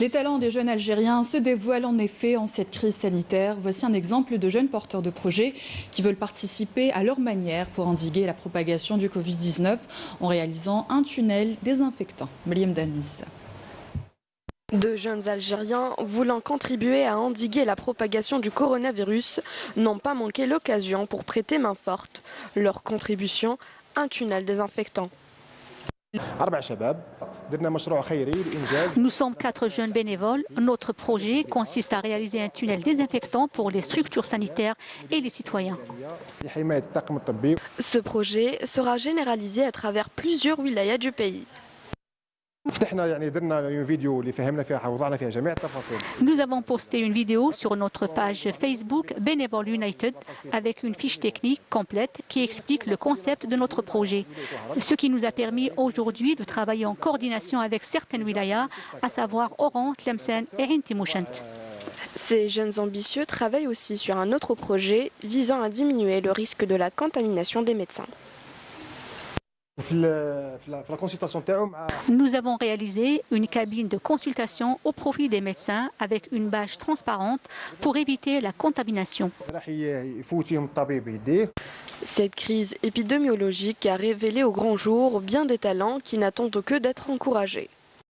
Les talents des jeunes Algériens se dévoilent en effet en cette crise sanitaire. Voici un exemple de jeunes porteurs de projets qui veulent participer à leur manière pour endiguer la propagation du Covid-19 en réalisant un tunnel désinfectant. Meliam Damis. De jeunes Algériens voulant contribuer à endiguer la propagation du coronavirus n'ont pas manqué l'occasion pour prêter main forte. Leur contribution, un tunnel désinfectant. Nous sommes quatre jeunes bénévoles. Notre projet consiste à réaliser un tunnel désinfectant pour les structures sanitaires et les citoyens. Ce projet sera généralisé à travers plusieurs wilayas du pays. Nous avons posté une vidéo sur notre page Facebook Bénévole United avec une fiche technique complète qui explique le concept de notre projet, ce qui nous a permis aujourd'hui de travailler en coordination avec certaines wilayas, à savoir Oran, Tlemcen et Rintimouchent. Ces jeunes ambitieux travaillent aussi sur un autre projet visant à diminuer le risque de la contamination des médecins. Nous avons réalisé une cabine de consultation au profit des médecins avec une bâche transparente pour éviter la contamination. Cette crise épidémiologique a révélé au grand jour bien des talents qui n'attendent que d'être encouragés.